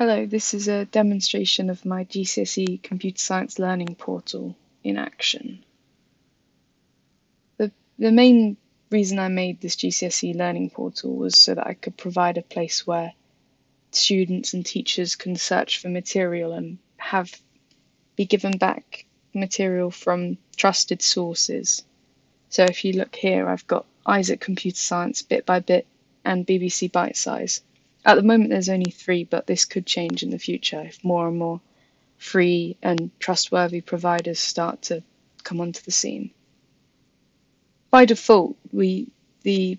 Hello, this is a demonstration of my GCSE Computer Science Learning Portal in action. The, the main reason I made this GCSE Learning Portal was so that I could provide a place where students and teachers can search for material and have be given back material from trusted sources. So if you look here, I've got Isaac Computer Science bit by bit and BBC Bitesize. At the moment, there's only three, but this could change in the future if more and more free and trustworthy providers start to come onto the scene. By default, we the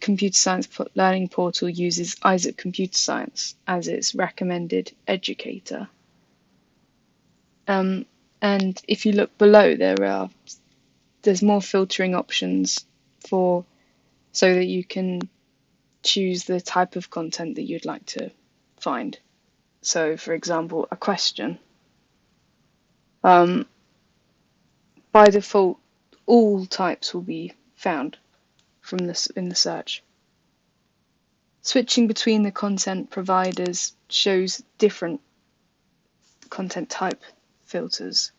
computer science learning portal uses Isaac Computer Science as its recommended educator. Um, and if you look below, there are there's more filtering options for so that you can choose the type of content that you'd like to find. So, for example, a question. Um, by default, all types will be found from this in the search. Switching between the content providers shows different content type filters.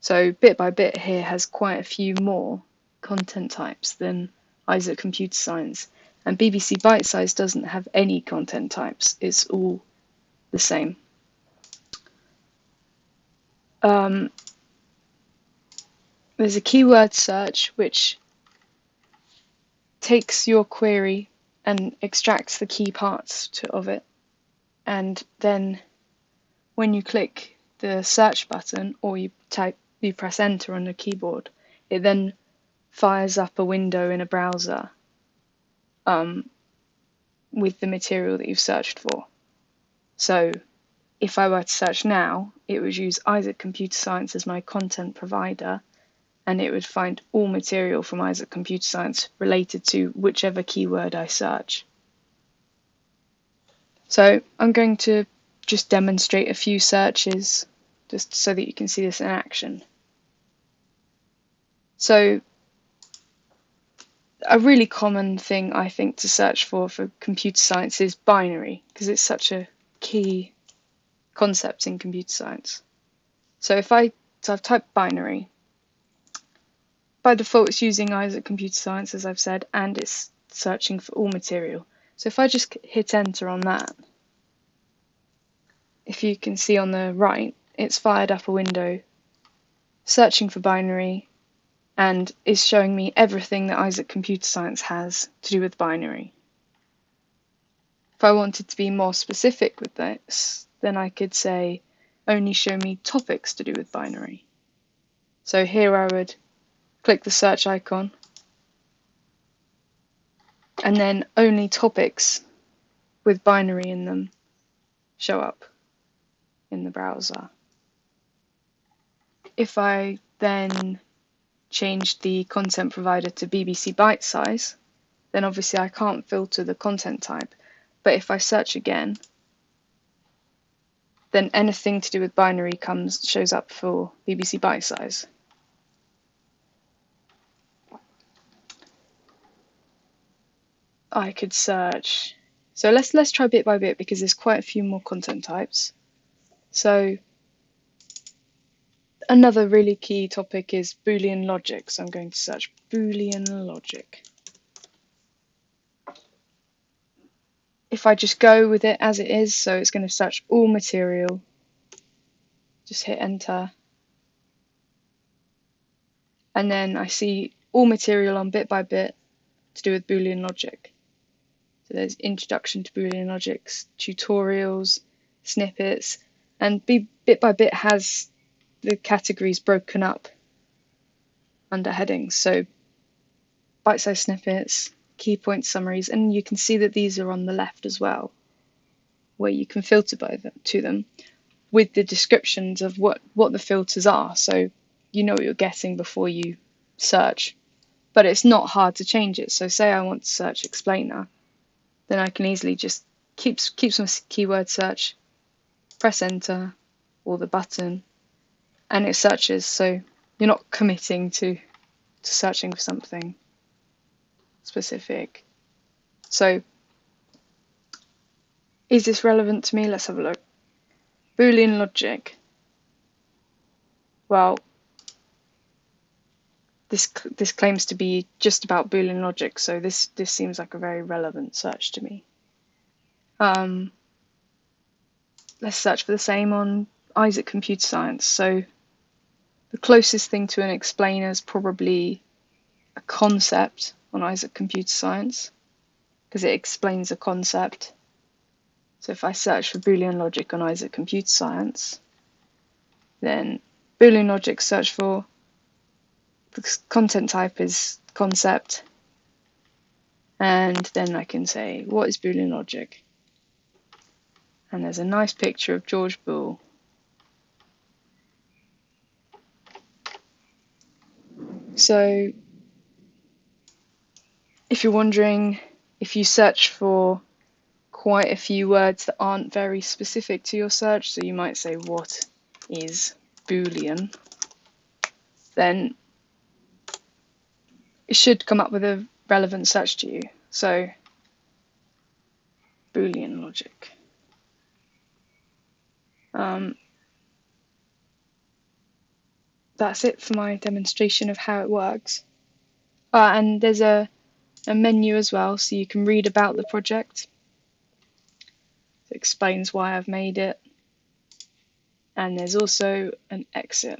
So bit by bit here has quite a few more content types than Isaac Computer Science and BBC Bitesize doesn't have any content types, it's all the same. Um, there's a keyword search which takes your query and extracts the key parts to, of it, and then when you click the search button or you type you press enter on the keyboard, it then fires up a window in a browser um, with the material that you've searched for. So if I were to search now, it would use Isaac Computer Science as my content provider, and it would find all material from Isaac Computer Science related to whichever keyword I search. So I'm going to just demonstrate a few searches just so that you can see this in action. So a really common thing I think to search for for computer science is binary because it's such a key concept in computer science. So if I so I've typed binary. By default, it's using Isaac Computer Science, as I've said, and it's searching for all material. So if I just hit enter on that, if you can see on the right, it's fired up a window searching for binary and is showing me everything that Isaac Computer Science has to do with binary. If I wanted to be more specific with this, then I could say only show me topics to do with binary. So here I would click the search icon and then only topics with binary in them show up in the browser. If I then changed the content provider to BBC Bitesize, then obviously I can't filter the content type. But if I search again, then anything to do with binary comes shows up for BBC Bitesize. I could search. So let's let's try bit by bit because there's quite a few more content types. So Another really key topic is Boolean logic, so I'm going to search Boolean logic. If I just go with it as it is, so it's going to search all material, just hit enter. And then I see all material on bit by bit to do with Boolean logic. So there's introduction to Boolean logics, tutorials, snippets, and bit by bit has the categories broken up under headings. So bite-sized snippets, key point summaries, and you can see that these are on the left as well, where you can filter by them, to them with the descriptions of what, what the filters are. So you know what you're getting before you search. But it's not hard to change it. So say I want to search explainer, then I can easily just keep keep some keyword search, press enter or the button, and it searches, so you're not committing to, to searching for something specific. So, is this relevant to me? Let's have a look. Boolean logic. Well, this this claims to be just about Boolean logic, so this this seems like a very relevant search to me. Um, let's search for the same on Isaac Computer Science. So the closest thing to an explainer is probably a concept on Isaac Computer Science because it explains a concept. So if I search for Boolean logic on Isaac Computer Science, then Boolean logic search for the content type is concept. And then I can say what is Boolean logic? And there's a nice picture of George Boole so if you're wondering if you search for quite a few words that aren't very specific to your search so you might say what is boolean then it should come up with a relevant search to you. So, Boolean logic. Um, that's it for my demonstration of how it works. Uh, and there's a, a menu as well, so you can read about the project. It explains why I've made it. And there's also an exit.